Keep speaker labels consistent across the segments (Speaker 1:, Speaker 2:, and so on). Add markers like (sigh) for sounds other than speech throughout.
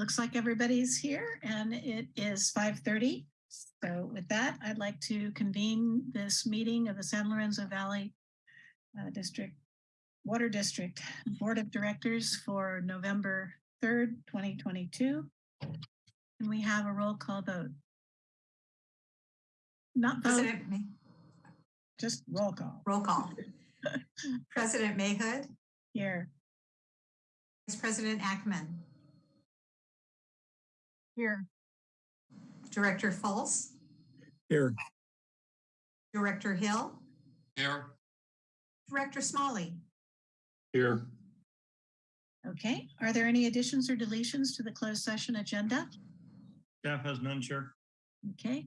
Speaker 1: looks like everybody's here and it is 5:30. So with that, I'd like to convene this meeting of the San Lorenzo Valley uh, District Water District Board of Directors for November 3rd, 2022. And we have a roll call vote. Not vote,
Speaker 2: President, May-
Speaker 1: just roll call
Speaker 2: roll call. (laughs) President Mayhood,
Speaker 1: here.
Speaker 2: Vice President Ackman,
Speaker 1: Here.
Speaker 2: Director Fultz,
Speaker 3: Here.
Speaker 2: Director Hill,
Speaker 3: Here.
Speaker 2: Director Smolley.
Speaker 3: Here.
Speaker 1: Okay, are there any additions or deletions to the closed session agenda?
Speaker 3: Staff has none, Chair.
Speaker 1: Okay,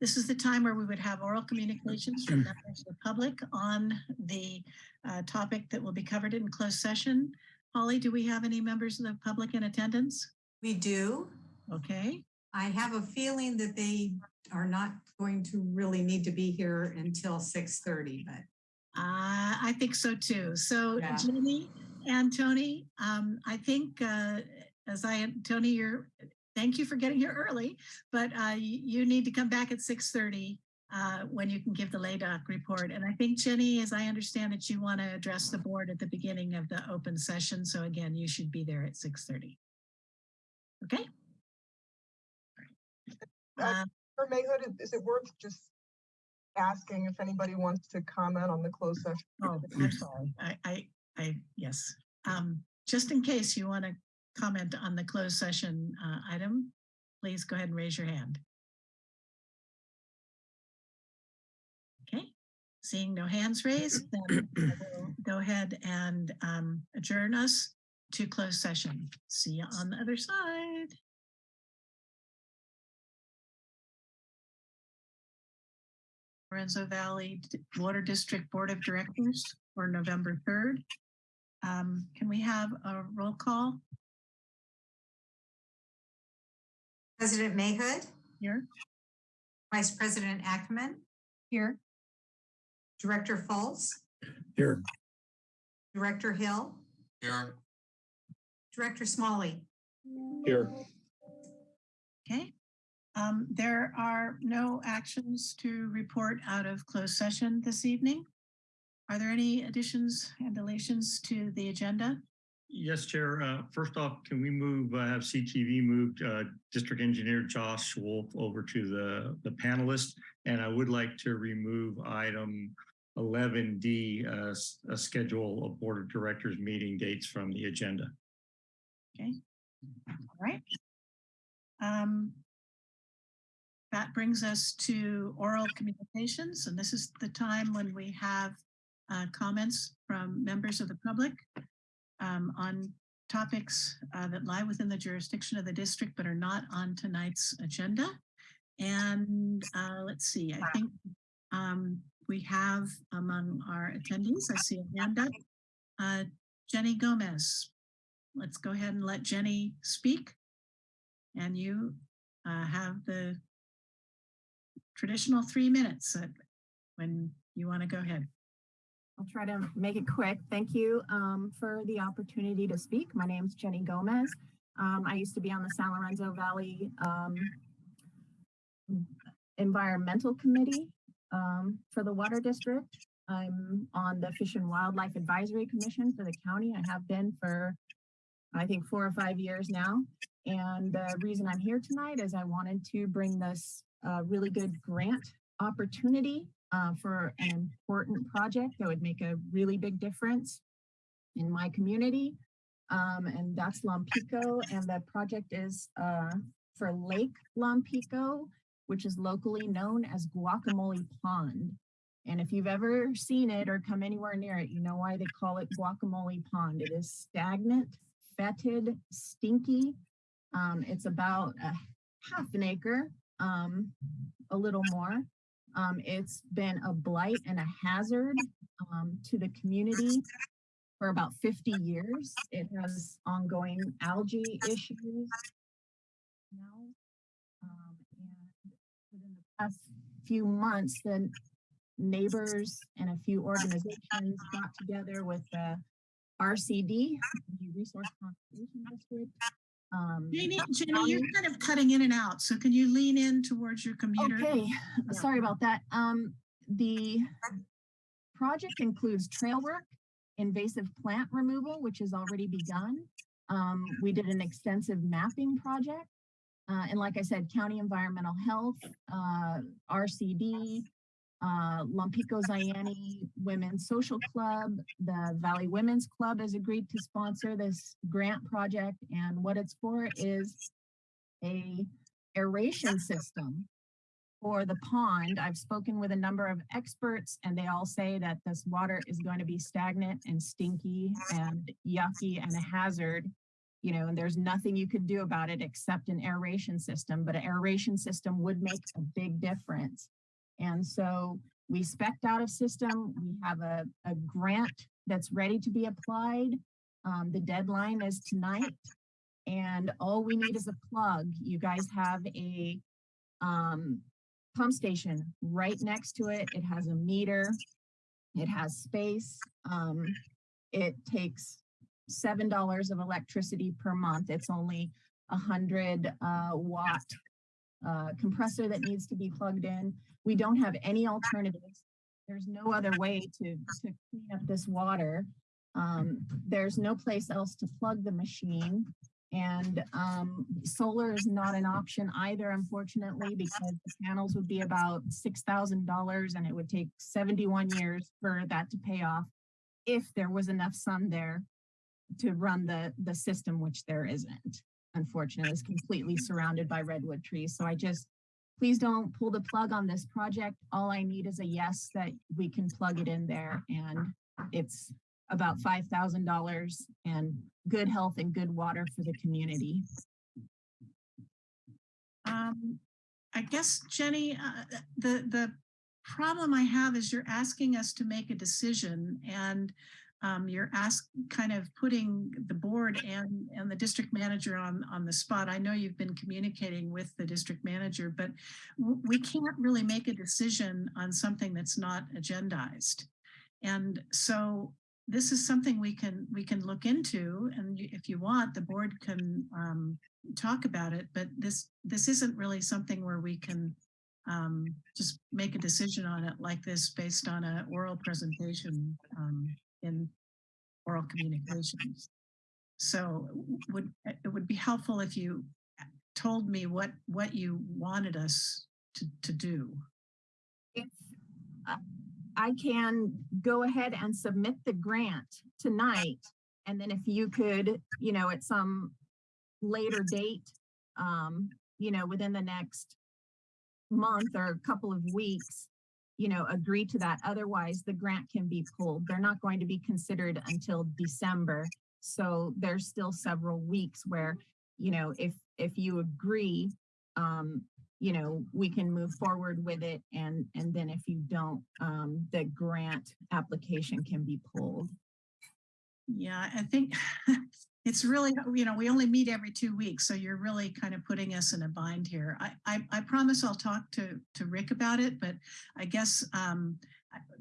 Speaker 1: this is the time where we would have oral communications from members of the public on the uh, topic that will be covered in closed session. Holly, do we have any members of the public in attendance?
Speaker 2: We do.
Speaker 1: Okay,
Speaker 2: I have a feeling that they are not going to really need to be here until 6:30, but
Speaker 1: uh, I think so too. So
Speaker 2: Yeah.
Speaker 1: Jenny and Tony, um, I think uh, as I, Tony, you're, thank you for getting here early, but uh, you need to come back at 6:30 uh, when you can give the LADOC report. And I think Jenny, as I understand it, you want to address the board at the beginning of the open session. So again, you should be there at 6:30. Okay?
Speaker 4: Uh, For Mayhood, is- is it worth just asking if anybody wants to comment on the closed session?
Speaker 1: Oh, I'm sorry. I, I, I, yes. Um, just in case you want to comment on the closed session uh, item, please go ahead and raise your hand. Okay, seeing no hands raised, (clears throat) then I will go ahead and um, adjourn us to closed session. See you on the other side. Lorenzo Valley Water District Board of Directors for November 3rd. Um, Can we have a roll call
Speaker 2: President Mayhood,
Speaker 1: here?
Speaker 2: Vice President Ackerman?
Speaker 1: Here.
Speaker 2: Director Fultz?
Speaker 3: Here.
Speaker 2: Director Hill,
Speaker 3: Here.
Speaker 2: Director Smolley.
Speaker 3: Here.
Speaker 1: Okay. Um, There are no actions to report out of closed session this evening. Are there any additions and deletions to the agenda?
Speaker 5: Yes, Chair. Uh, First off, can we move, uh, have CTV moved uh, District Engineer Josh Wolf over to the, the panelist? And I would like to remove item 11D, uh, a schedule of Board of Directors meeting dates from the agenda. Okay.
Speaker 1: All right. Um, That brings us to oral communications, and this is the time when we have uh, comments from members of the public um, on topics uh, that lie within the jurisdiction of the district but are not on tonight's agenda. And uh, let's see, I think um, we have among our attendees, I see a hand up. Uh, Jenny Gomez, let's go ahead and let Jenny speak. And you uh, have the traditional three minutes uh, when you want to go ahead.
Speaker 6: I'll try to make it quick. Thank you um, for the opportunity to speak. My name is Jenny Gomez. Um, I used to be on the San Lorenzo Valley um, Environmental Committee um, for the Water District. I'm on the Fish and Wildlife Advisory Commission for the county. I have been for, I think, four or five years now. And the reason I'm here tonight is I wanted to bring this uh, really good grant opportunity uh, for an important project that would make a really big difference in my community. Um, and that's Lompico. And the project is uh, for Lake Lompico, which is locally known as Guacamole Pond. And if you've ever seen it or come anywhere near it, you know why they call it Guacamole Pond. It is stagnant, fetid, stinky. Um, it's about a half an acre, um, a little more. Um, it's been a blight and a hazard um, to the community for about 50 years. It has ongoing algae issues now. Um, and within the past few months, the neighbors and a few organizations got together with the RCD, the Resource Conservation District, Um,
Speaker 1: Jenny, Jenny, you're kind of cutting in and out, so can you lean in towards your computer?
Speaker 6: Okay, sorry about that. Um, the project includes trail work, invasive plant removal, which has already begun. Um, we did an extensive mapping project. Uh, and like I said, county environmental health, uh, RCD, uh, Lompico Zayante Women's Social Club, the Valley Women's Club has agreed to sponsor this grant project. And what it's for is a aeration system for the pond. I've spoken with a number of experts and they all say that this water is going to be stagnant and stinky and yucky and a hazard. You know, and there's nothing you could do about it except an aeration system, but an aeration system would make a big difference. And so we specked out a system. We have a, a grant that's ready to be applied. Um, the deadline is tonight. And all we need is a plug. You guys have a um, pump station right next to it. It has a meter. It has space. Um, it takes seven dollars of electricity per month. It's only a hundred uh, watt uh, compressor that needs to be plugged in. We don't have any alternatives. There's no other way to, to clean up this water. Um, there's no place else to plug the machine. And um, solar is not an option either, unfortunately, because the panels would be about $6,000 and it would take 71 years for that to pay off if there was enough sun there to run the, the system, which there isn't. Unfortunately, is completely surrounded by redwood trees. So I just, please don't pull the plug on this project. All I need is a yes that we can plug it in there and it's about five thousand dollars and good health and good water for the community.
Speaker 1: Um, I guess, Jenny, uh, the, the problem I have is you're asking us to make a decision and um, you're ask, kind of putting the board and, and the district manager on, on the spot. I know you've been communicating with the district manager, but we can't really make a decision on something that's not agendized. And so this is something we can, we can look into and if you want, the board can um, talk about it, but this, this isn't really something where we can um, just make a decision on it like this based on a oral presentation um, in oral communications. So would, it would be helpful if you told me what, what you wanted us to, to do.
Speaker 6: If uh, I can go ahead and submit the grant tonight, and then if you could, you know, at some later date, um, you know, within the next month or a couple of weeks, you know, agree to that. Otherwise, the grant can be pulled. They're not going to be considered until December. So there's still several weeks where, you know, if, if you agree, um, you know, we can move forward with it. And, and then if you don't, um, the grant application can be pulled.
Speaker 1: Yeah, I think (laughs) it's really, you know, we only meet every two weeks, so you're really kind of putting us in a bind here. I, I, I promise I'll talk to, to Rick about it, but I guess um,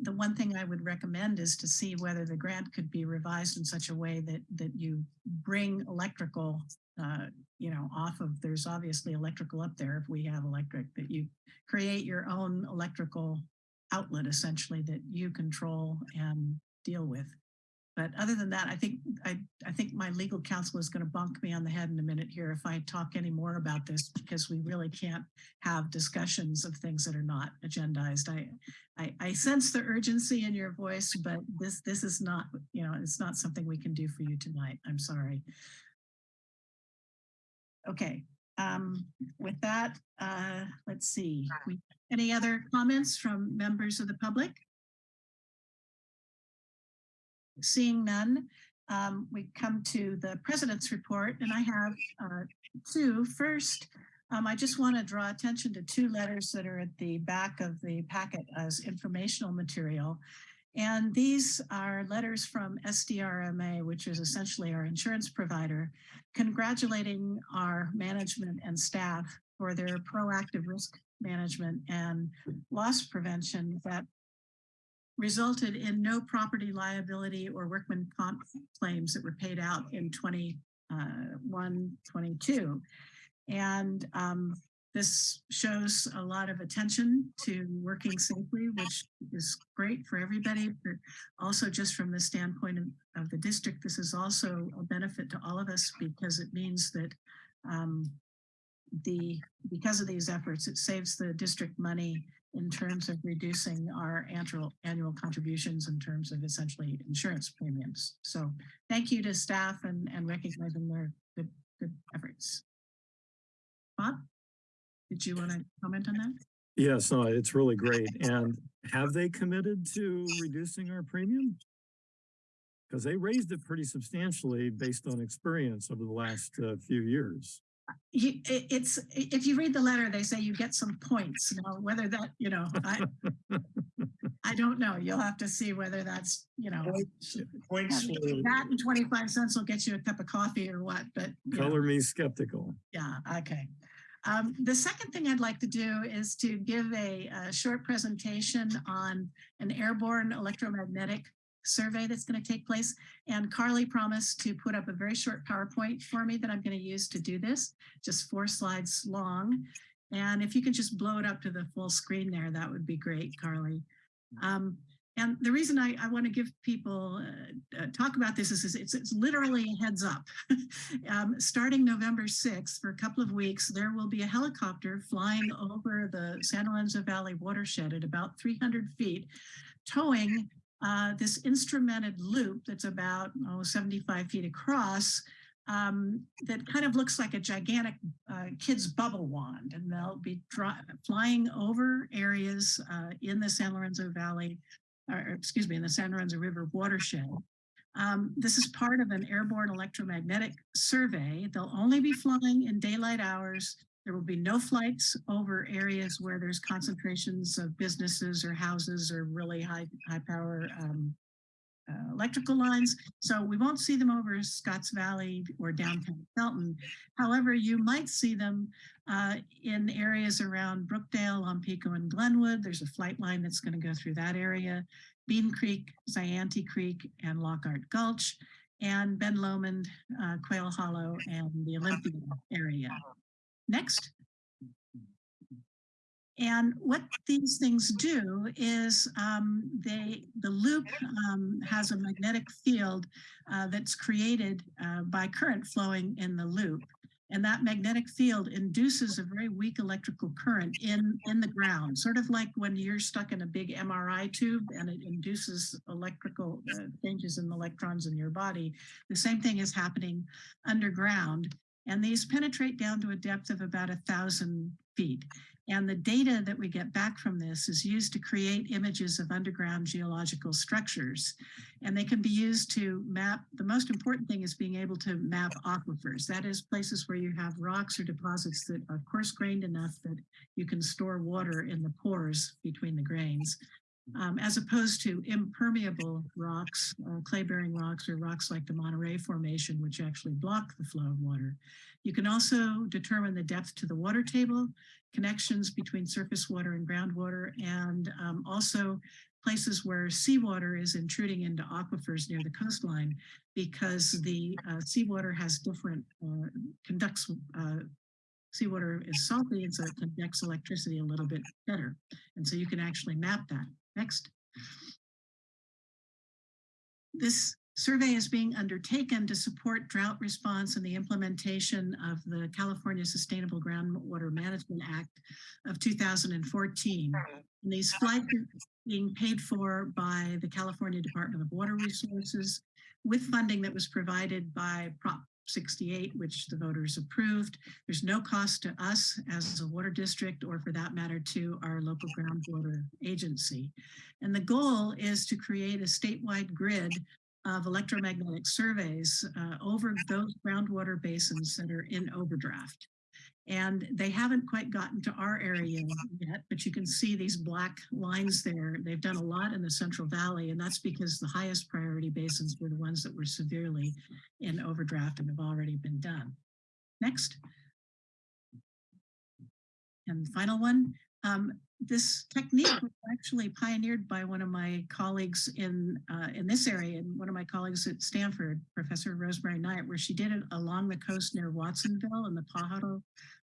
Speaker 1: the one thing I would recommend is to see whether the grant could be revised in such a way that, that you bring electrical, uh, you know, off of, there's obviously electrical up there if we have electric, that you create your own electrical outlet essentially that you control and deal with. But other than that, I think I, I think my legal counsel is going to bunk me on the head in a minute here if I talk any more about this because we really can't have discussions of things that are not agendized. I, I, I sense the urgency in your voice, but this this is not, you know, it's not something we can do for you tonight. I'm sorry. Okay, um, with that, uh, let's see. Any other comments from members of the public? Seeing none, um, we come to the president's report and I have uh, two. First, um, I just want to draw attention to two letters that are at the back of the packet as informational material. And these are letters from SDRMA, which is essentially our insurance provider, congratulating our management and staff for their proactive risk management and loss prevention that resulted in no property liability or workman comp claims that were paid out in 2020 uh, 122. And um, this shows a lot of attention to working safely, which is great for everybody, but also just from the standpoint of, of the district, this is also a benefit to all of us because it means that um, the, because of these efforts, it saves the district money in terms of reducing our annual, annual contributions in terms of essentially insurance premiums. So thank you to staff and, and recognizing their good, good efforts. Bob, did you want to comment on that?
Speaker 3: Yes, no, it's really great. And have they committed to reducing our premium? Because they raised it pretty substantially based on experience over the last uh, few years.
Speaker 1: You, it's, if you read the letter, they say you get some points. Now, whether that, you know, I, I don't know. You'll have to see whether that's, you know,
Speaker 5: Points for
Speaker 1: that and 25 cents will get you a cup of coffee or what, but you know.
Speaker 3: Color me skeptical.
Speaker 1: Yeah, okay. Um, the second thing I'd like to do is to give a, a short presentation on an airborne electromagnetic survey that's going to take place. And Carly promised to put up a very short PowerPoint for me that I'm going to use to do this, just four slides long. And if you could just blow it up to the full screen there, that would be great, Carly. Um, and the reason I, I want to give people uh, uh, talk about this is, is it's, it's literally a heads up. (laughs) um, starting November 6th, for a couple of weeks, there will be a helicopter flying over the San Lorenzo Valley watershed at about 300 feet, towing uh, this instrumented loop that's about oh, 75 feet across um, that kind of looks like a gigantic uh, kid's bubble wand. And they'll be flying over areas uh, in the San Lorenzo Valley or excuse me, in the San Lorenzo River watershed. Um, this is part of an airborne electromagnetic survey. They'll only be flying in daylight hours. There will be no flights over areas where there's concentrations of businesses or houses or really high, high power um, uh, electrical lines. So we won't see them over Scotts Valley or downtown Felton. However, you might see them uh, in areas around Brookdale, Lompico, and Glenwood. There's a flight line that's going to go through that area. Bean Creek, Zayante Creek, and Lockhart Gulch, and Ben Lomond, uh, Quail Hollow, and the Olympia area. Next. And what these things do is um, they the loop um, has a magnetic field uh, that's created uh, by current flowing in the loop. And that magnetic field induces a very weak electrical current in, in the ground, sort of like when you're stuck in a big MRI tube and it induces electrical uh, changes in the electrons in your body. The same thing is happening underground. And these penetrate down to a depth of about a thousand feet. And the data that we get back from this is used to create images of underground geological structures. And they can be used to map, the most important thing is being able to map aquifers. That is places where you have rocks or deposits that are coarse grained enough that you can store water in the pores between the grains. Um, as opposed to impermeable rocks, uh, clay-bearing rocks or rocks like the Monterey Formation, which actually block the flow of water. You can also determine the depth to the water table, connections between surface water and groundwater, and um, also places where seawater is intruding into aquifers near the coastline because the uh, seawater has different, uh, conducts, uh, seawater is salty and so it conducts electricity a little bit better. And so you can actually map that. Next. This survey is being undertaken to support drought response and the implementation of the California Sustainable Groundwater Management Act of 2014. Hmm. And these flights are being paid for by the California Department of Water Resources with funding that was provided by Prop 68, which the voters approved. There's no cost to us as a water district or for that matter to our local groundwater agency. And the goal is to create a statewide grid of electromagnetic surveys uh, over those groundwater basins that are in overdraft. And they haven't quite gotten to our area yet, but you can see these black lines there. They've done a lot in the Central Valley, and that's because the highest priority basins were the ones that were severely in overdraft and have already been done. Next. And final one, um, this technique was actually pioneered by one of my colleagues in uh, in this area, and one of my colleagues at Stanford, Professor Rosemary Knight, where she did it along the coast near Watsonville in the Pajaro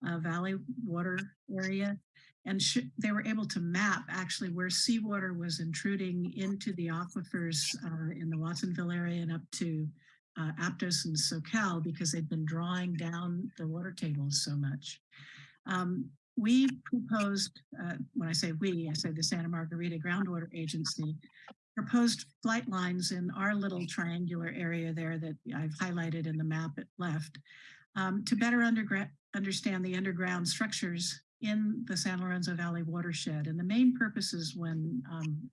Speaker 1: uh, Valley water area. And they were able to map actually where seawater was intruding into the aquifers uh, in the Watsonville area and up to uh, Aptos and Soquel because they'd been drawing down the water tables so much. Um, we proposed, uh, when I say we, I say the Santa Margarita Groundwater Agency, proposed flight lines in our little triangular area there that I've highlighted in the map at left um, to better understand the underground structures in the San Lorenzo Valley watershed. And the main purposes when um,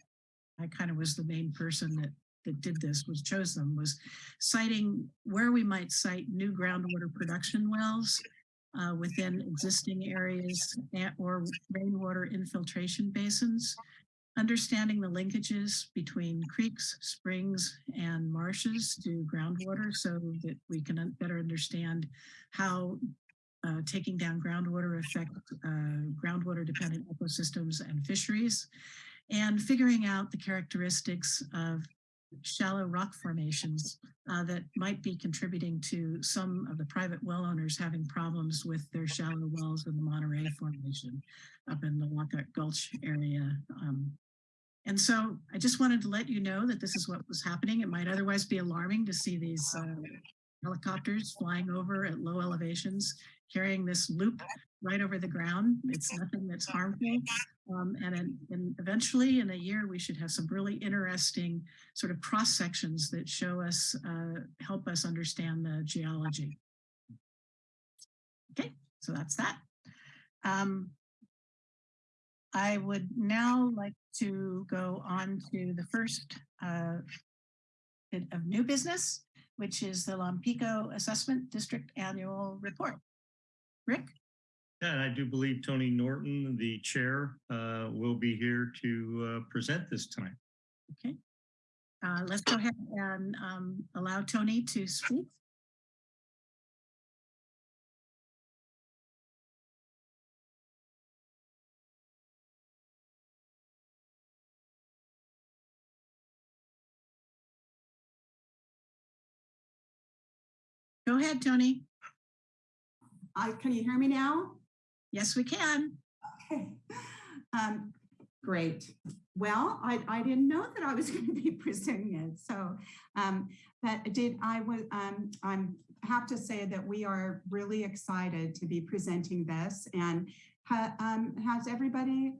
Speaker 1: I kind of was the main person that that did this was chose them was citing where we might site new groundwater production wells uh, within existing areas or rainwater infiltration basins, understanding the linkages between creeks, springs, and marshes to groundwater so that we can better understand how uh, taking down groundwater affect uh, groundwater dependent ecosystems and fisheries, and figuring out the characteristics of shallow rock formations uh, that might be contributing to some of the private well owners having problems with their shallow wells in the Monterey Formation up in the Lockhart Gulch area. Um, and so I just wanted to let you know that this is what was happening. It might otherwise be alarming to see these uh, helicopters flying over at low elevations, carrying this loop right over the ground. It's nothing that's harmful. Um, and, and eventually in a year, we should have some really interesting sort of cross sections that show us, uh, help us understand the geology. Okay, so that's that. Um, I would now like to go on to the first uh, bit of new business, which is the Lompico Assessment District Annual Report. Rick?
Speaker 5: Yeah, and I do believe Tony Norton, the chair, uh, will be here to uh, present this time.
Speaker 1: Okay. Uh, let's go ahead and um, allow Tony to speak. Go ahead, Tony.
Speaker 7: I, can you hear me now?
Speaker 1: Yes, we can.
Speaker 7: Okay. Um, great. Well, I, I didn't know that I was (laughs) going to be presenting it. So, um, but did I was, um, I'm have to say that we are really excited to be presenting this and ha, um, has everybody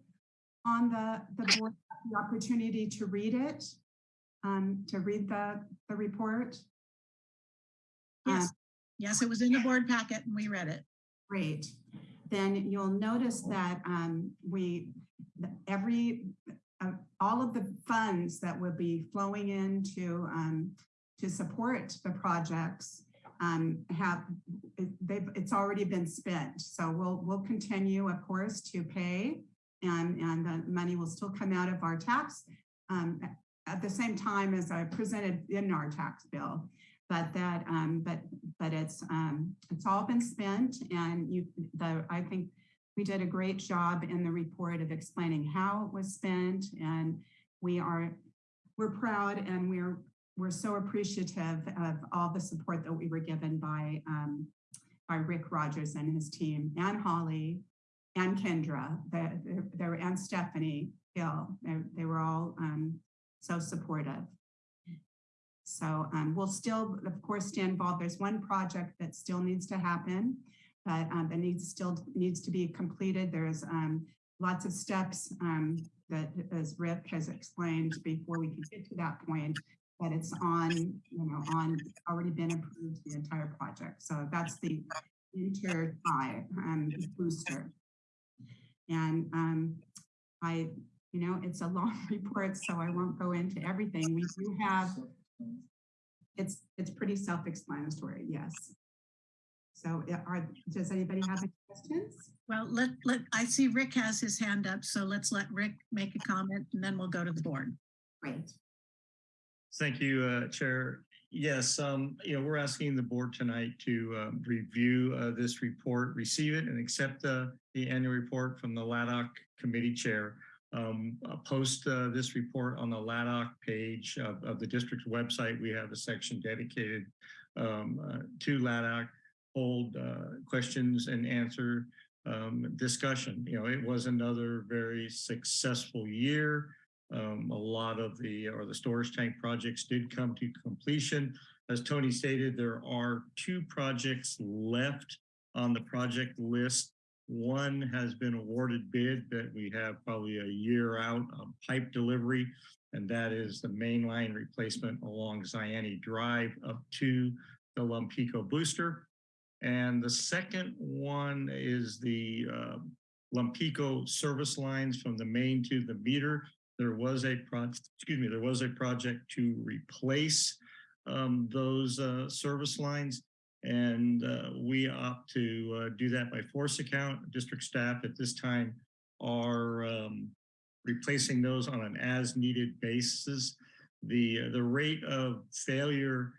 Speaker 7: on the, the board the opportunity to read it? Um, to read the, the report? Um,
Speaker 1: Yes. Yes, it was in the board packet and we read it.
Speaker 7: Great. Then you'll notice that um, we, every, uh, all of the funds that will be flowing into um, to support the projects um, have, they've, it's already been spent. So we'll, we'll continue, of course, to pay and, and the money will still come out of our tax um, at the same time as I presented in our tax bill but that um but but it's um it's all been spent and you the i think we did a great job in the report of explaining how it was spent and we are we're proud and we're we're so appreciative of all the support that we were given by um by rick rogers and his team and holly and kendra the, there and stephanie hill. They, they were all um so supportive so um, we'll still, of course, stay involved. There's one project that still needs to happen, but um, that needs still needs to be completed. There's um, lots of steps um, that, as Rick has explained, before we can get to that point. But it's on, you know, on already been approved the entire project. So that's the inter tie um, booster. And um, I, you know, it's a long (laughs) report, so I won't go into everything. We do have it's, it's pretty self-explanatory, yes. So uh, are, does anybody have any questions?
Speaker 1: Well, let, let, I see Rick has his hand up, so let's let Rick make a comment and then we'll go to the board.
Speaker 7: Great.
Speaker 5: Thank you, uh, Chair. Yes, um, you know, we're asking the board tonight to uh, review uh, this report, receive it and accept the, the annual report from the LADOC committee chair. Um, I'll post uh, this report on the LADOC page of, of the district's website. We have a section dedicated um, uh, to LADOC, hold uh, questions and answer um, discussion. You know, it was another very successful year. Um, a lot of the, or the storage tank projects did come to completion. As Tony stated, there are two projects left on the project list. One has been awarded bid that we have probably a year out of pipe delivery, and that is the main line replacement along Zayante Drive up to the Lompico booster. And the second one is the uh, Lompico service lines from the main to the meter there was a project, excuse me, there was a project to replace um, those uh, service lines. And uh, we opt to uh, do that by force account. District staff at this time are um, replacing those on an as needed basis. The, the rate of failure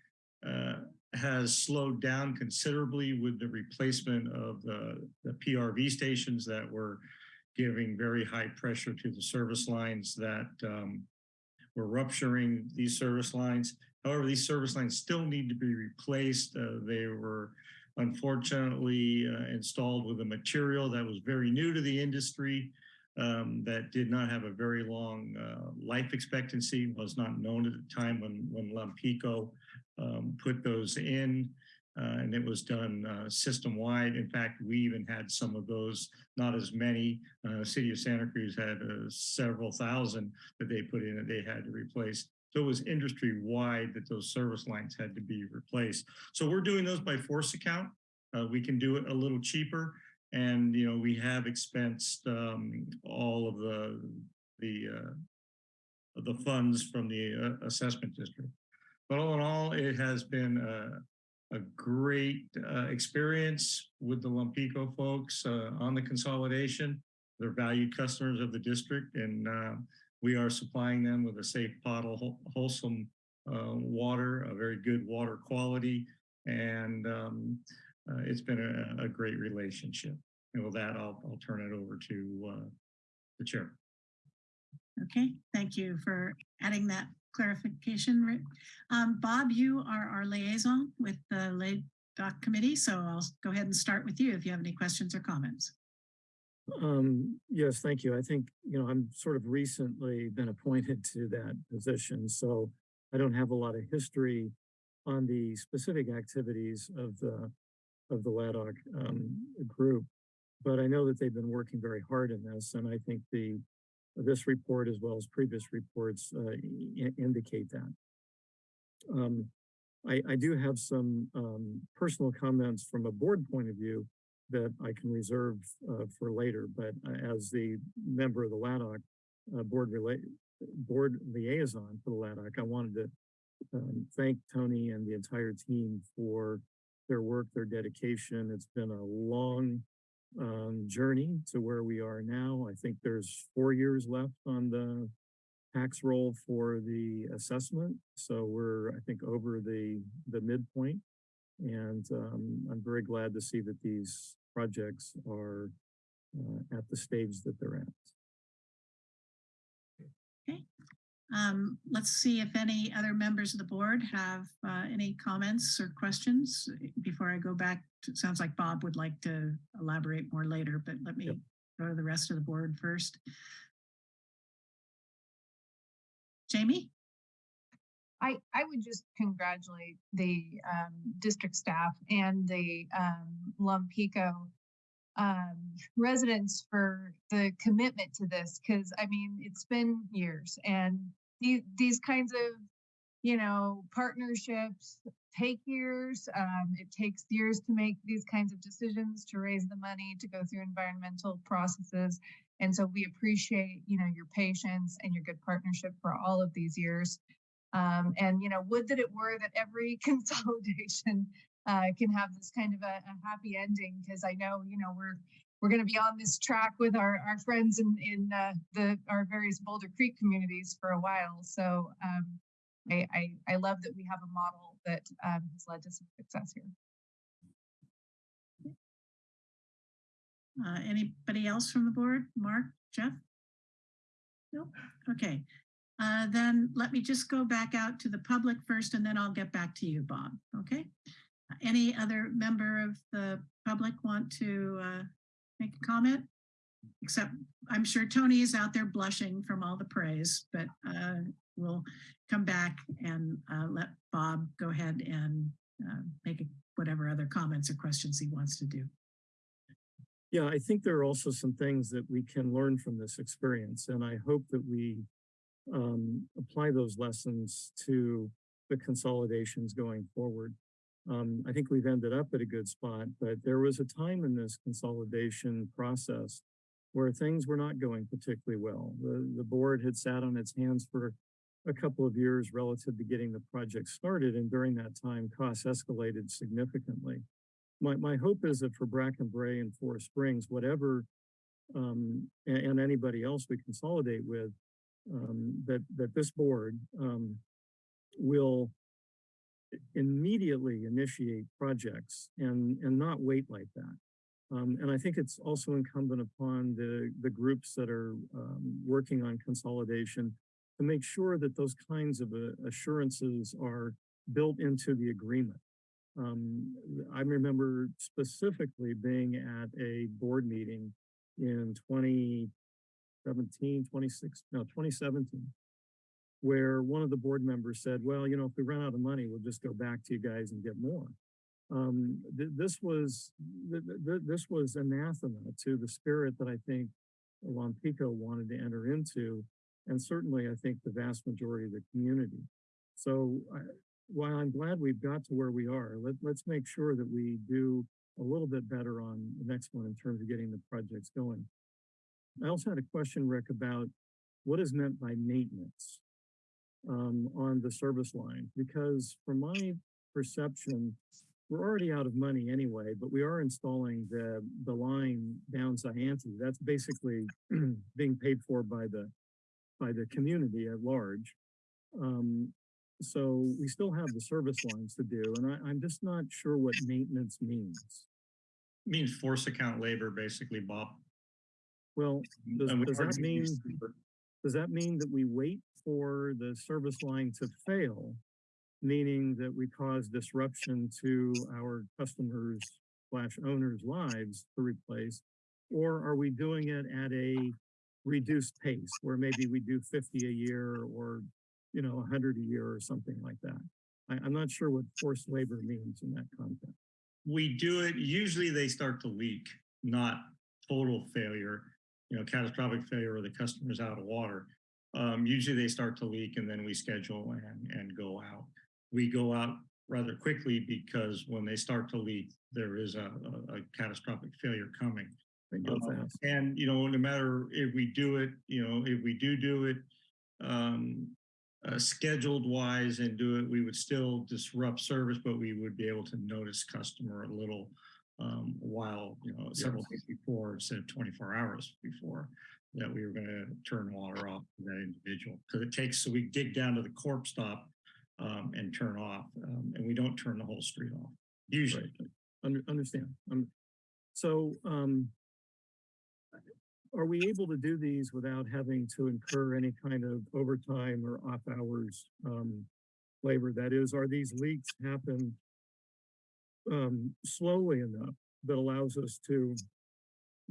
Speaker 5: uh, has slowed down considerably with the replacement of the, the PRV stations that were giving very high pressure to the service lines that um, were rupturing these service lines. However, these service lines still need to be replaced. Uh, they were unfortunately uh, installed with a material that was very new to the industry um, that did not have a very long uh, life expectancy, was not known at the time when, when Lompico um, put those in. Uh, and it was done uh, system-wide. In fact, we even had some of those, not as many. Uh, City of Santa Cruz had uh, several thousand that they put in that they had to replace. So it was industry-wide that those service lines had to be replaced. So we're doing those by force account. Uh, we can do it a little cheaper. And, you know, we have expensed um, all of the, the, uh, the funds from the assessment district. But all in all, it has been a great uh, experience with the Lompico folks uh, on the consolidation. They're valued customers of the district and uh, we are supplying them with a safe potable, wholesome uh, water, a very good water quality. And um, uh, it's been a, a, great relationship. And with that, I'll, I'll turn it over to uh, the chair.
Speaker 1: Okay, thank you for adding that clarification. Um, Bob, you are our liaison with the LADOC committee, so I'll go ahead and start with you if you have any questions or comments.
Speaker 3: Um, yes, thank you. I think, you know, I'm sort of recently been appointed to that position, so I don't have a lot of history on the specific activities of the of the LADOC um, group, but I know that they've been working very hard in this, and I think the this report as well as previous reports uh, indicate that. Um, I, I, do have some um, personal comments from a board point of view that I can reserve uh, for later, but uh, as the member of the LADOC uh, board, board liaison for the LADOC, I wanted to um, thank Tony and the entire team for their work, their dedication. It's been a long um, journey to where we are now. I think there's four years left on the tax roll for the assessment. So we're, I think, over the, the midpoint. And um, I'm very glad to see that these projects are uh, at the stage that they're at.
Speaker 1: Okay. Um, let's see if any other members of the board have uh, any comments or questions before I go back. To, it sounds like Bob would like to elaborate more later, but let me yep. go to the rest of the board first. Jamie?
Speaker 8: I, I would just congratulate the um, district staff and the um, Lompico um, residents for the commitment to this because I mean it's been years and these these kinds of you know partnerships take years. Um, it takes years to make these kinds of decisions to raise the money to go through environmental processes and so we appreciate you know your patience and your good partnership for all of these years. Um, and you know would that it were that every (laughs) consolidation uh, can have this kind of a, a happy ending because I know you know we're we're going to be on this track with our our friends in in uh, the our various Boulder Creek communities for a while. So um, I, I, I love that we have a model that um, has led to some success here.
Speaker 1: Uh, anybody else from the board? Mark, Jeff? Nope. Okay. Uh, then let me just go back out to the public first and then I'll get back to you, Bob. Okay? Any other member of the public want to uh, make a comment? Except I'm sure Tony is out there blushing from all the praise, but uh, we'll come back and uh, let Bob go ahead and uh, make whatever other comments or questions he wants to do.
Speaker 3: Yeah, I think there are also some things that we can learn from this experience, and I hope that we um, apply those lessons to the consolidations going forward. Um, I think we've ended up at a good spot, but there was a time in this consolidation process where things were not going particularly well. The, the board had sat on its hands for a couple of years relative to getting the project started, and during that time, costs escalated significantly my, my hope is that for Bracken Brae and Forest Springs, whatever, um, and, and anybody else we consolidate with, um, that, that this board, um, will immediately initiate projects and, and not wait like that. Um, and I think it's also incumbent upon the, the groups that are, um, working on consolidation to make sure that those kinds of uh, assurances are built into the agreement. Um, I remember specifically being at a board meeting in 2017, 26, no, 2017, where one of the board members said, well, you know, if we run out of money, we'll just go back to you guys and get more. Um, th- this was, th- th- this was anathema to the spirit that I think Lompico wanted to enter into, and certainly I think the vast majority of the community. So I, while I'm glad we've got to where we are, let, let's make sure that we do a little bit better on the next one in terms of getting the projects going. I also had a question, Rick, about what is meant by maintenance um, on the service line, because from my perception, we're already out of money anyway, but we are installing the, the line down Zayante. That's basically (clears throat) being paid for by the, by the community at large. Um, so we still have the service lines to do, and I, I'm just not sure what maintenance means.
Speaker 5: Means force account labor, basically, Bob.
Speaker 3: Well, does, does that mean, does that mean that we wait for the service line to fail? Meaning that we cause disruption to our customers slash owners' lives to replace? Or are we doing it at a reduced pace where maybe we do fifty a year or, you know, hundred a year or something like that? I, I'm not sure what forced labor means in that context.
Speaker 5: We do it, usually they start to leak, not total failure, you know, catastrophic failure or the customer's out of water. Um, usually they start to leak and then we schedule and, and go out. We go out rather quickly because when they start to leak, there is a, a, a catastrophic failure coming. Um. And, you know, no matter if we do it, you know, if we do do it, um, uh, scheduled wise and do it, we would still disrupt service, but we would be able to notice customer a little um, while, you know, several days before instead of 24 hours before that we were going to turn water off to that individual. Because it takes, so we dig down to the corp stop um, and turn off, um, and we don't turn the whole street off, usually.
Speaker 3: Under, understand. Um, so, um, are we able to do these without having to incur any kind of overtime or off hours, um, labor? That is, are these leaks happen, um, slowly enough that allows us to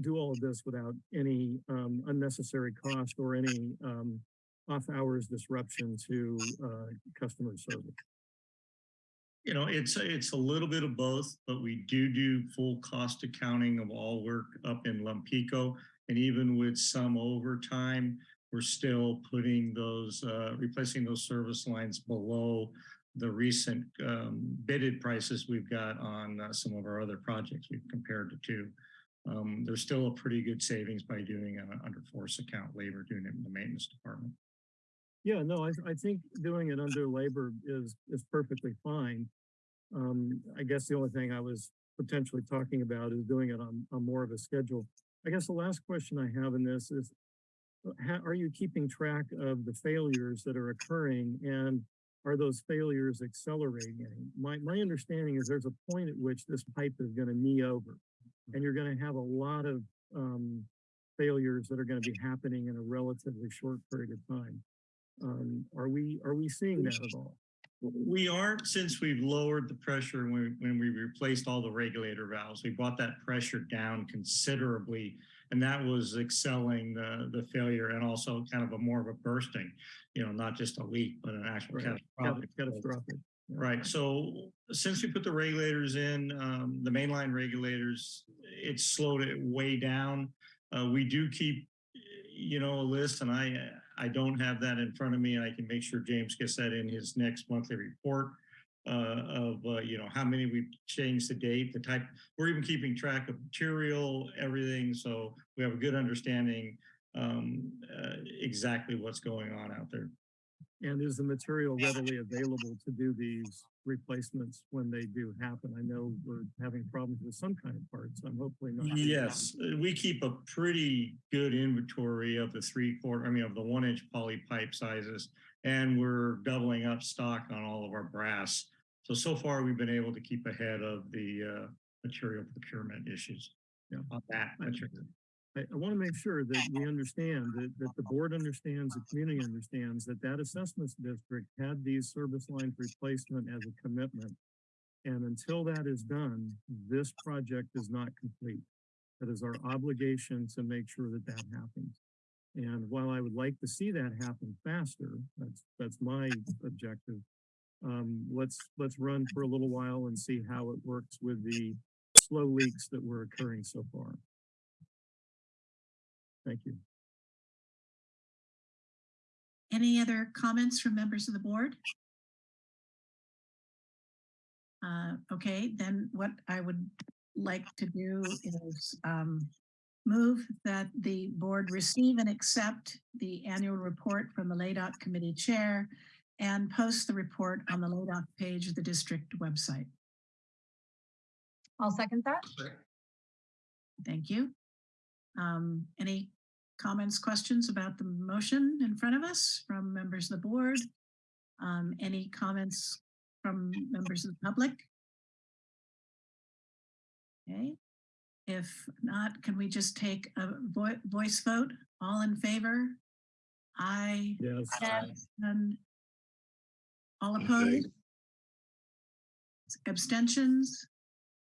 Speaker 3: do all of this without any, um, unnecessary cost or any, um, off hours disruption to, uh, customer service?
Speaker 5: You know, it's, it's a little bit of both, but we do do full cost accounting of all work up in Lompico. And even with some overtime, we're still putting those, uh, replacing those service lines below the recent um, bidded prices we've got on uh, some of our other projects we've compared to two. Um, there's still a pretty good savings by doing it under force account labor, doing it in the maintenance department.
Speaker 3: Yeah, no, I, I think doing it under labor is, is perfectly fine. Um, I guess the only thing I was potentially talking about is doing it on, on more of a schedule. I guess the last question I have in this is, uh, how, are you keeping track of the failures that are occurring? And are those failures accelerating? My, my understanding is there's a point at which this pipe is gonna knee over. And you're gonna have a lot of, um, failures that are gonna be happening in a relatively short period of time. Um, are we, are we seeing that at all?
Speaker 5: We aren't since we've lowered the pressure when, when we replaced all the regulator valves. We brought that pressure down considerably. And that was excelling the, the failure and also kind of a more of a bursting, you know, not just a leak, but an actual
Speaker 3: Right.
Speaker 5: catastrophic.
Speaker 3: Catastrophic.
Speaker 5: Right, so since we put the regulators in, um, the mainline regulators, it slowed it way down. Uh, we do keep, you know, a list and I, I don't have that in front of me. I can make sure James gets that in his next monthly report. Uh, of, uh, you know, how many we've changed the date, the type, we're even keeping track of material, everything. So we have a good understanding, um, uh, exactly what's going on out there.
Speaker 3: And is the material readily available to do these replacements when they do happen? I know we're having problems with some kind of parts. I'm hopefully not.
Speaker 5: Yes, uh, we keep a pretty good inventory of the three quarter, I mean, of the one inch poly pipe sizes. And we're doubling up stock on all of our brass. So, so far we've been able to keep ahead of the uh, material procurement issues.
Speaker 3: Yeah.
Speaker 5: On that material.
Speaker 3: I, I want to make sure that we understand that, that the board understands, the community understands that that assessments district had these service lines replacement as a commitment. And until that is done, this project is not complete. That is our obligation to make sure that that happens. And while I would like to see that happen faster, that's, that's my objective. Um, let's, let's run for a little while and see how it works with the slow leaks that were occurring so far. Thank you.
Speaker 1: Any other comments from members of the board? Uh, okay, then what I would like to do is um, move that the board receive and accept the annual report from the LADOC committee chair and post the report on the LADOC page of the district website.
Speaker 8: I'll second that.
Speaker 1: Thank you. Um, any comments, questions about the motion in front of us from members of the board? Um, any comments from members of the public? Okay, if not, can we just take a vo- voice vote? All in favor? Aye.
Speaker 3: Yes.
Speaker 1: And all opposed? Abstentions?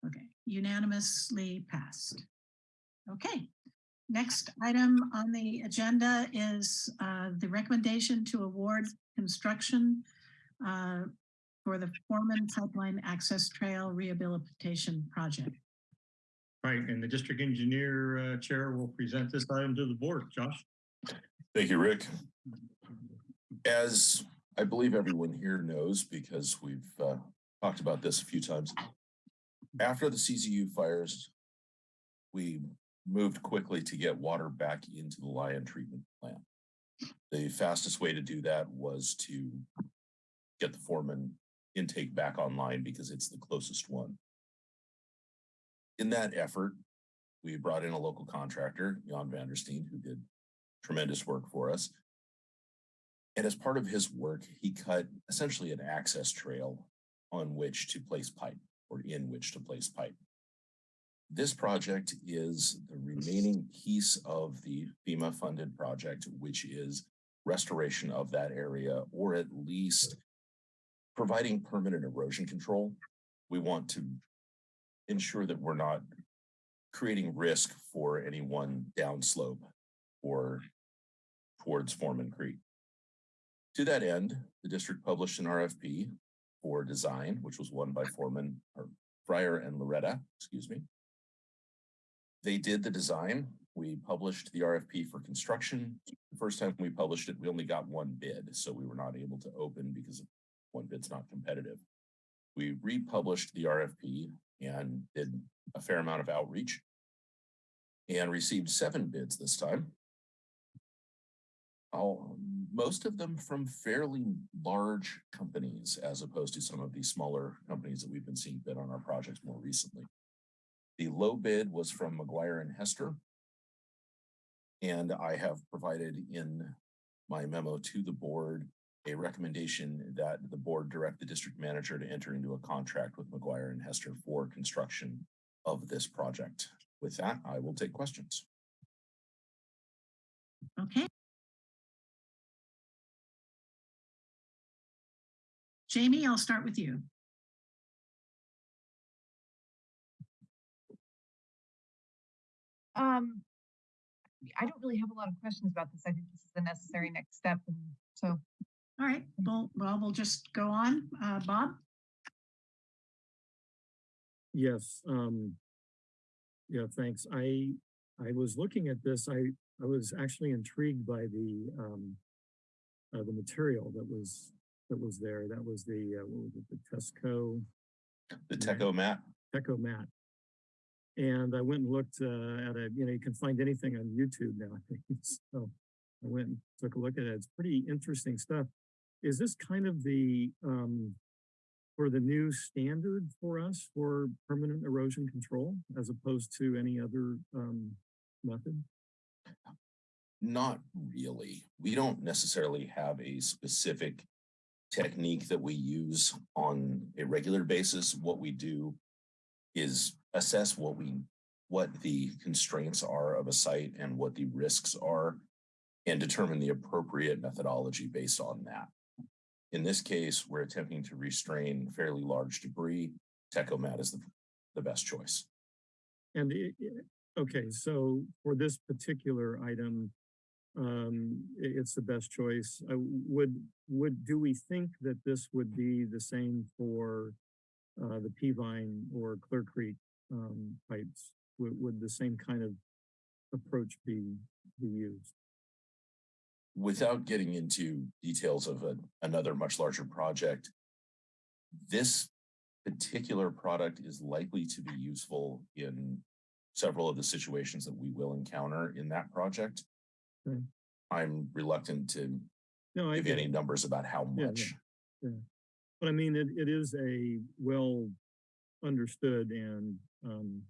Speaker 1: Okay, unanimously passed. Okay, next item on the agenda is uh, the recommendation to award construction uh, for the Foreman Pipeline Access Trail Rehabilitation Project.
Speaker 5: Right, and the district engineer uh, chair will present this item to the board. Josh?
Speaker 9: Thank you, Rick. As I believe everyone here knows, because we've uh, talked about this a few times, after the CZU fires, we moved quickly to get water back into the Lyon treatment plant. The fastest way to do that was to get the Foreman intake back online because it's the closest one. In that effort, we brought in a local contractor, Jan Vandersteen, who did tremendous work for us. And as part of his work, he cut essentially an access trail on which to place pipe or in which to place pipe. This project is the remaining piece of the FEMA funded project, which is restoration of that area or at least providing permanent erosion control. We want to ensure that we're not creating risk for any one downslope or towards Foreman Creek. To that end, the district published an RFP for design, which was won by Foreman or Freyer and Laureta, excuse me. They did the design. We published the RFP for construction. The first time we published it, we only got one bid, so we were not able to open because one bid's not competitive. We republished the RFP and did a fair amount of outreach and received seven bids this time. All, most of them from fairly large companies as opposed to some of the smaller companies that we've been seeing bid on our projects more recently. The low bid was from McGuire and Hester. And I have provided in my memo to the board a recommendation that the board direct the district manager to enter into a contract with McGuire and Hester for construction of this project. With that, I will take questions.
Speaker 1: Okay. Jamie, I'll start with you.
Speaker 8: Um, I don't really have a lot of questions about this. I think this is the necessary next step. And so
Speaker 1: All right, well, well, we'll just go on. Uh, Bob?
Speaker 3: Yes, um. Yeah, thanks. I, I was looking at this, I, I was actually intrigued by the, um. Uh, the material that was, that was there. That was the, uh, what was it, the Tesco,
Speaker 9: The
Speaker 3: Yeah.
Speaker 9: Teco mat,
Speaker 3: Teco mat. And I went and looked, uh, at a, you know, you can find anything on YouTube now. (laughs) So I went and took a look at it. It's pretty interesting stuff. Is this kind of the, um, for the new standard for us for permanent erosion control as opposed to any other, um, method?
Speaker 9: not really. We don't necessarily have a specific technique that we use on a regular basis. What we do is assess what we, what the constraints are of a site and what the risks are and determine the appropriate methodology based on that. In this case, we're attempting to restrain fairly large debris. Tecomat is the, the best choice.
Speaker 3: And it- okay, so for this particular item, um, it's the best choice. Uh, would, would, do we think that this would be the same for uh, the Peavine or Clear Creek, um, pipes? Would, would the same kind of approach be, be used?
Speaker 9: without getting into details of a, another much larger project, this particular product is likely to be useful in several of the situations that we will encounter in that project.
Speaker 3: Okay.
Speaker 9: I'm reluctant to
Speaker 3: No,
Speaker 9: give any numbers about how
Speaker 3: Yeah, yeah. But I mean, it, it is a well understood and, um,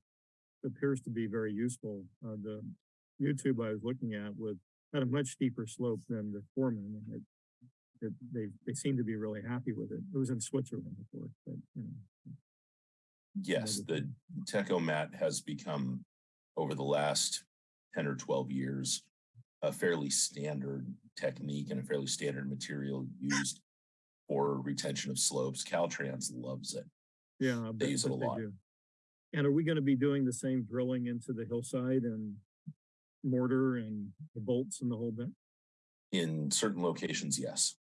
Speaker 3: appears to be very useful. Uh, the YouTube I was looking at had a much steeper slope than the Foreman. and it, it, they, they seem to be really happy with it. It was in Switzerland, of course, but, you know.
Speaker 9: Yes, the Tecomat has become over the last ten or twelve years a fairly standard technique and a fairly standard material used for retention of slopes. Caltrans loves it.
Speaker 3: Yeah.
Speaker 9: They use it a lot.
Speaker 3: do. And are we gonna be doing the same drilling into the hillside and mortar and the bolts and the whole bit?
Speaker 9: In certain locations, yes.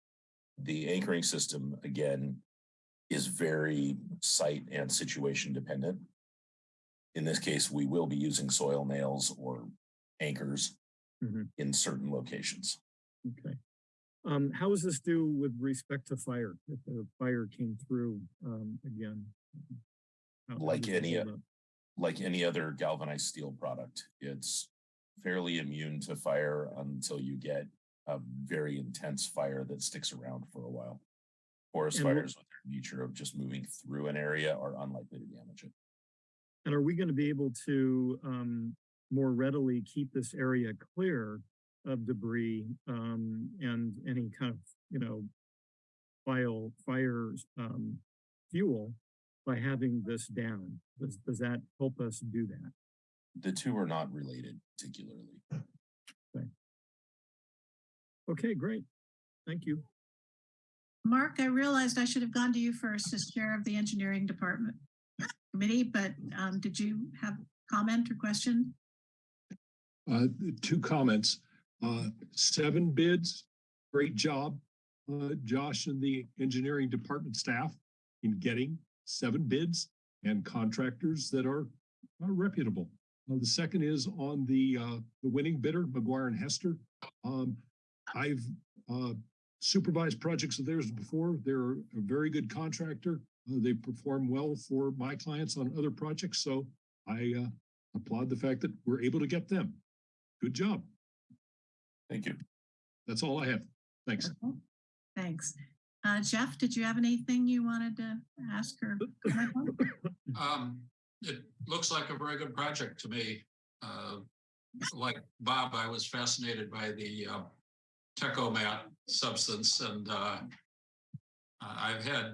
Speaker 9: The anchoring system, again, is very site and situation dependent. In this case, we will be using soil nails or anchors
Speaker 3: Mhm.
Speaker 9: in certain locations.
Speaker 3: Okay. Um, how does this do with respect to fire? If the fire came through, um, again?
Speaker 9: Like any, uh? Like any other galvanized steel product, it's fairly immune to fire until you get a very intense fire that sticks around for a while. Forest
Speaker 3: And
Speaker 9: fires with their nature of just moving through an area are unlikely to damage it.
Speaker 3: And are we gonna be able to, um, more readily keep this area clear of debris, um, and any kind of, you know, file, fires, um, fuel by having this down? Does, does that help us do that?
Speaker 9: The two are not related particularly.
Speaker 3: Okay, great. Thank you.
Speaker 1: Mark, I realized I should have gone to you first as chair of the engineering department committee, but um, did you have comment or question?
Speaker 10: Uh, two comments. Uh, seven bids. Great job, uh, Josh and the engineering department staff in getting seven bids and contractors that are, are reputable. Uh, the second is on the, uh, the winning bidder, McGuire and Hester. Um, I've, uh, supervised projects of theirs before. They're a very good contractor. Uh, they perform well for my clients on other projects. So I, uh, applaud the fact that we're able to get them. Good job.
Speaker 9: Thank you.
Speaker 10: That's all I have. Thanks.
Speaker 1: Thanks. Uh, Jeff, did you have anything you wanted to ask or (coughs) comment on?
Speaker 11: Um, it looks like a very good project to me. Uh, like Bob, I was fascinated by the, uh, Tecomat substance and uh, I- I've had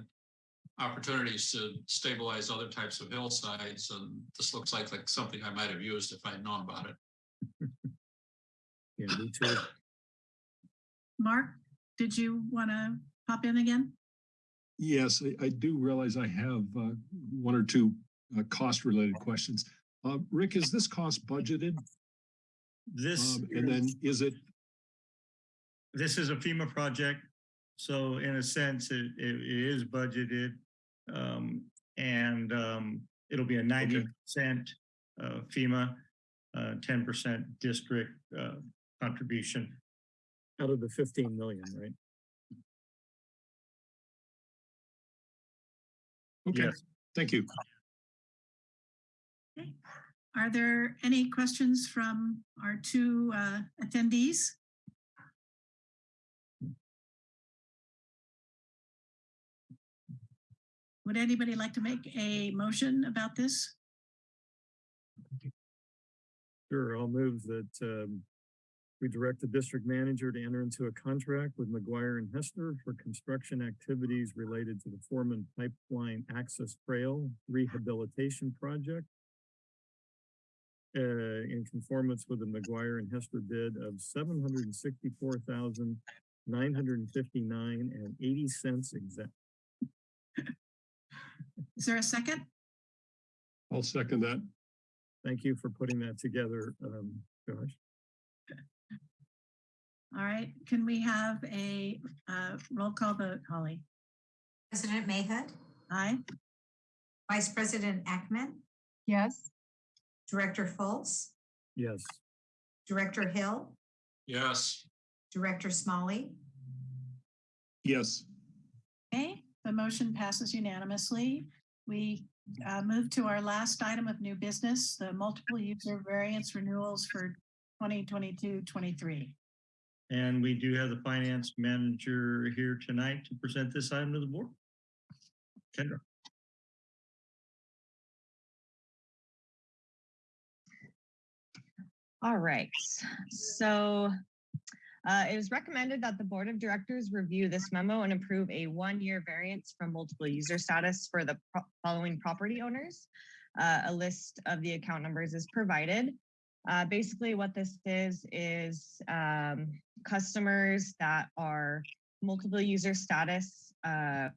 Speaker 11: opportunities to stabilize other types of hillsides and this looks like like something I might have used if I'd known about it. (laughs)
Speaker 3: Yeah, me too.
Speaker 1: Mark, did you want to pop in again?
Speaker 10: Yes, I, I do realize I have uh, one or two uh, cost-related questions. Uh, Rick, is this cost budgeted?
Speaker 5: This,
Speaker 10: Um, And then is it,
Speaker 5: this is a FEMA project. So in a sense, it, it it is budgeted. Um, and, um, it'll be a ninety percent, uh, FEMA, uh, ten percent district, uh, contribution.
Speaker 3: Out of the fifteen million, right?
Speaker 10: okay,
Speaker 5: Yes.
Speaker 10: thank you.
Speaker 1: Are there any questions from our two uh, attendees? Would anybody like to make a motion about this?
Speaker 3: Sure, I'll move that um, we direct the district manager to enter into a contract with McGuire and Hester for construction activities related to the Foreman Pipeline Access Trail Rehabilitation Project uh, in conformance with the McGuire and Hester bid of seven hundred and sixty-four thousand nine hundred and fifty-nine and eighty cents exact.
Speaker 1: Is there a second?
Speaker 10: I'll second that.
Speaker 3: Thank you for putting that together, um, Josh.
Speaker 1: All right, can we have a uh, roll call vote, Holly?
Speaker 2: President Mayhood,
Speaker 1: Aye?
Speaker 2: Vice President Ackman,
Speaker 8: Yes.
Speaker 2: Director Fultz,
Speaker 3: Yes.
Speaker 2: Director Hill,
Speaker 11: Yes,
Speaker 2: Director Smolley,
Speaker 10: Yes,
Speaker 1: Okay, the motion passes unanimously. We uh, move to our last item of new business, the multiple user variance renewals for 2022-23.
Speaker 5: And we do have the finance manager here tonight to present this item to the board. Kendra.
Speaker 12: All right, so uh, it is recommended that the Board of Directors review this memo and approve a one-year variance from multiple user status for the pro- following property owners. Uh, A list of the account numbers is provided. Uh, Basically, what this is, is um, customers that are multiple user status uh,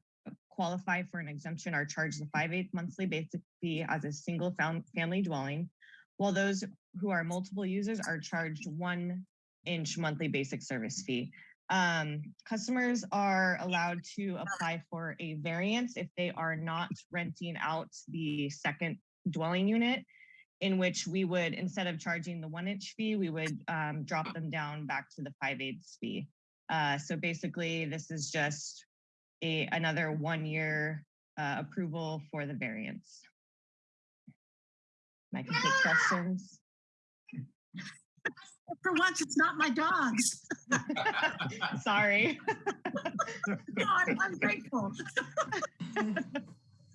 Speaker 12: qualify for an exemption are charged the five-eighth monthly basic fee as a single fam- family dwelling, while those who are multiple users are charged one inch monthly basic service fee. Um, customers are allowed to apply for a variance if they are not renting out the second dwelling unit, in which we would, instead of charging the one inch fee, we would um, drop them down back to the five eighths fee. Uh, so basically, this is just a another one year uh, approval for the variance. And I can take questions.
Speaker 1: For once, it's not my dogs. (laughs)
Speaker 12: Sorry. (laughs)
Speaker 1: No, I'm I'm grateful.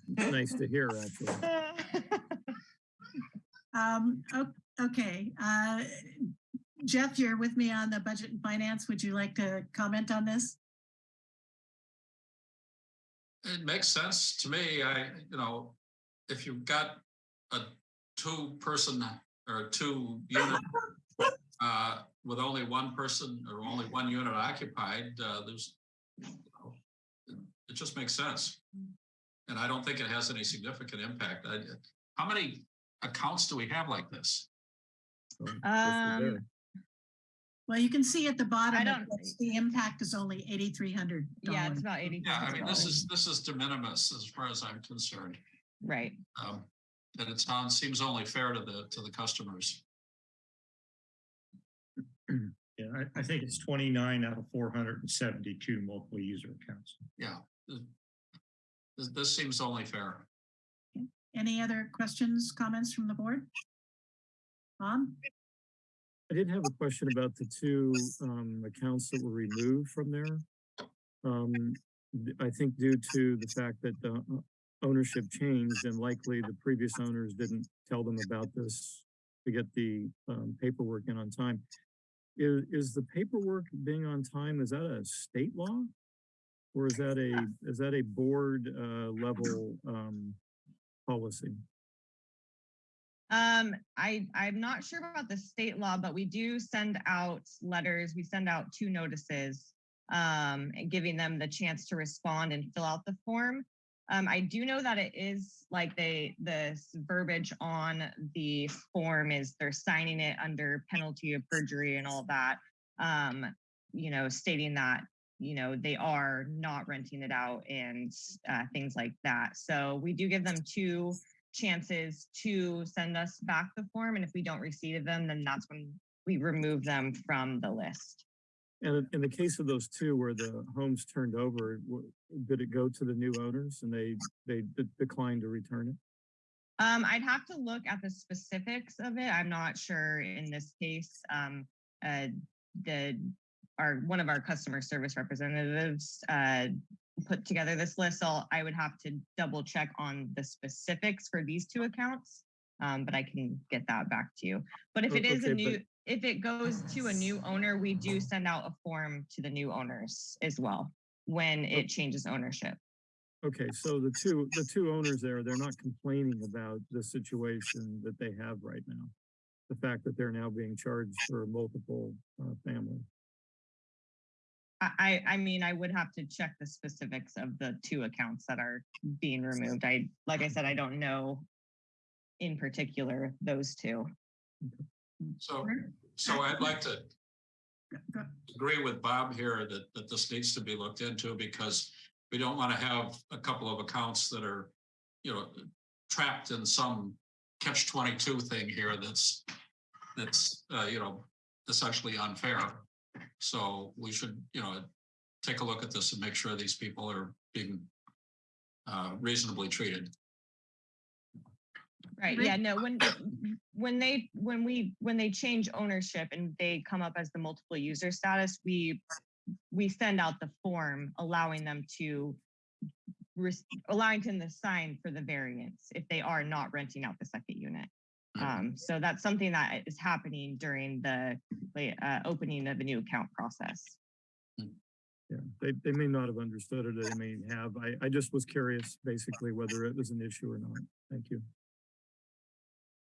Speaker 3: Nice to hear, actually. (laughs)
Speaker 1: Um, okay, uh, Jeff, you're with me on the budget and finance. Would you like to comment on this?
Speaker 11: it makes sense to me. I, you know, if you've got a two-person or two unit (laughs) uh, with only one person or only one unit occupied, uh, there's, you know, it- it just makes sense. And I don't think it has any significant impact. I- How many accounts do we have like this?
Speaker 3: So, this is
Speaker 12: Um.
Speaker 1: Well, you can see at the bottom, it
Speaker 12: don't-
Speaker 1: the impact is only eighty-three hundred.
Speaker 12: Yeah, it's about eighty.
Speaker 11: Yeah, I mean, this is, this is de minimis as far as I'm concerned.
Speaker 12: Right.
Speaker 11: Um, And it sounds, seems only fair to the, to the customers. (clears throat)
Speaker 5: Yeah, I, I think it's twenty-nine out of four hundred and seventy-two multiple user accounts.
Speaker 11: Yeah. This, this seems only fair.
Speaker 1: Any other questions, comments from the board? Bob?
Speaker 3: I did have a question about the two um accounts that were removed from there. Um, I think due to the fact that the uh, ownership changed and likely the previous owners didn't tell them about this to get the um paperwork in on time. is, is the paperwork being on time, is that a state law? Or is that a, is that a board, uh, level, um, policy?
Speaker 12: Um, I, I'm not sure about the state law, but we do send out letters. We send out two notices, um, giving them the chance to respond and fill out the form. Um, I do know that it is like they, the verbiage on the form is they're signing it under penalty of perjury and all that. Um, you know, stating that, you know, they are not renting it out and, uh, things like that. So we do give them two chances to send us back the form. And if we don't receive them, then that's when we remove them from the list.
Speaker 3: And in- the case of those two where the homes turned over, did it go to the new owners and they, they de- declined to return it?
Speaker 12: Um, I'd have to look at the specifics of it. I'm not sure in this case. Um, uh, the, our, one of our customer service representatives, uh, put together this list, so I would have to double check on the specifics for these two accounts. Um, but I can get that back to you. But if it is a
Speaker 3: okay, but-
Speaker 12: new, if it goes to a new owner, we do send out a form to the new owners as well when it changes ownership.
Speaker 3: Okay, so the two, the two owners there, they're not complaining about the situation that they have right now. The fact that they're now being charged for multiple, uh, family.
Speaker 12: I, I I mean, I would have to check the specifics of the two accounts that are being removed. I, like I said, I don't know in particular those two.
Speaker 11: So, so I'd like to agree with Bob here that, that this needs to be looked into because we don't want to have a couple of accounts that are, you know, trapped in some catch twenty-two thing here that's, that's, uh, you know, essentially unfair. So we should, you know, take a look at this and make sure these people are being uh, reasonably treated.
Speaker 12: Right,
Speaker 1: Right.
Speaker 12: yeah, no, when, when they, when we, when they change ownership and they come up as the multiple user status, we, we send out the form allowing them to res- allowing them to sign for the variance if they are not renting out the second unit. Um, so that's something that is happening during the, uh, opening of the new account process.
Speaker 3: Yeah, they, they may not have understood it, they may have. I, I just was curious basically whether it was an issue or not. Thank you.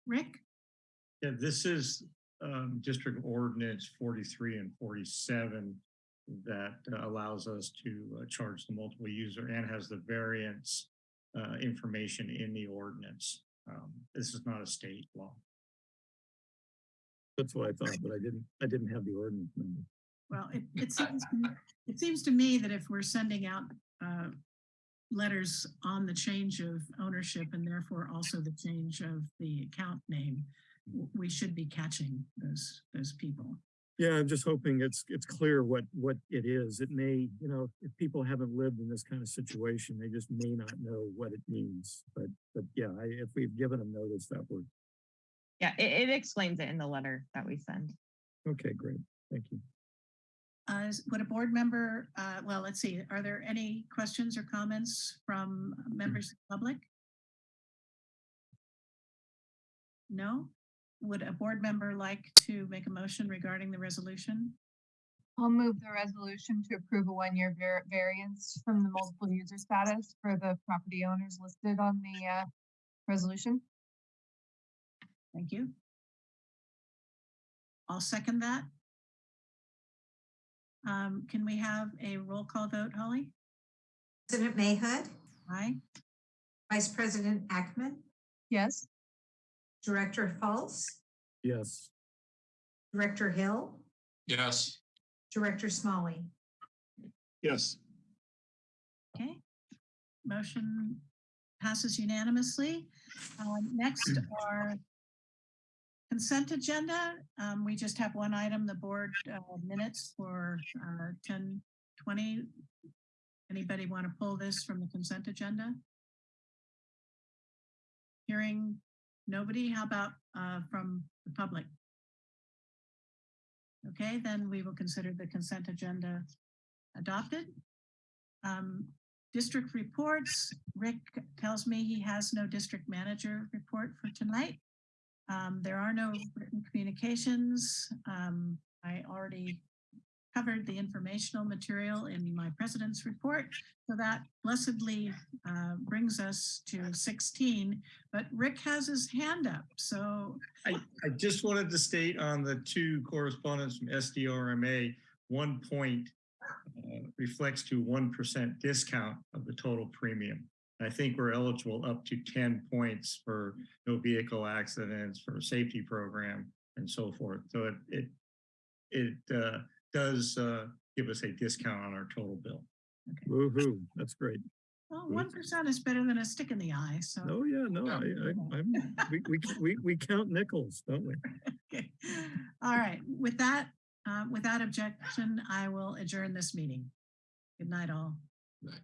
Speaker 1: Rick?
Speaker 5: Yeah, this is um, District Ordinance forty-three and forty-seven that uh, allows us to uh, charge the multiple user and has the variance uh, information in the ordinance. Um, This is not a state law.
Speaker 3: That's what I thought, but I didn't, I didn't have the ordinance number.
Speaker 1: Well, it, it seems, to me- it seems to me that if we're sending out, uh, letters on the change of ownership and therefore also the change of the account name, we should be catching those, those people.
Speaker 3: Yeah, I'm just hoping it's, it's clear what, what it is. It may, you know, if people haven't lived in this kind of situation, they just may not know what it means. But, but yeah, I, if we've given them notice that would,
Speaker 12: Yeah, it, it explains it in the letter that we send.
Speaker 3: okay, great. Thank you.
Speaker 1: Uh, would a board member, uh, well, let's see, are there any questions or comments from members of the public? No? Would a board member like to make a motion regarding the resolution?
Speaker 8: I'll move the resolution to approve a one-year var- variance from the multiple user status for the property owners listed on the uh, resolution.
Speaker 1: Thank you. I'll second that. Um, can we have a roll call vote, Holly?
Speaker 2: President Mayhood,
Speaker 1: Aye.
Speaker 2: Vice President Ackman,
Speaker 8: Yes,
Speaker 2: Director Fultz,
Speaker 3: Yes,
Speaker 2: Director Hill,
Speaker 11: Yes,
Speaker 2: Director Smolley.
Speaker 10: Yes,
Speaker 1: Okay. Motion passes unanimously. Um, next (clears throat) are consent agenda. Um, we just have one item, the board uh, minutes for uh, 10, 20. Anybody want to pull this from the consent agenda? Hearing nobody, how about uh, from the public? Okay, then we will consider the consent agenda adopted. Um, district reports, Rick tells me he has no district manager report for tonight. Um, there are no written communications. Um, I already already covered the informational material in my president's report. So that blessedly uh, brings us to 16, but Rick has his hand up. So
Speaker 5: I, I just wanted to state on the two correspondents from SDRMA, one point uh, reflects to 1% discount of the total premium. I think we're eligible up to 10 points for no vehicle accidents, for safety program and so forth. So it, it, it uh, does uh, give us a discount on our total bill.
Speaker 3: Woo-hoo, that's great.
Speaker 1: well, 1% is better than a stick in the eye. So
Speaker 3: Oh, yeah, no, I, I, (laughs) I'm, we, we, we, we count nickels, don't we?
Speaker 1: Okay. All right. With that, uh, without objection, I will adjourn this meeting. Good night, all.
Speaker 11: Right.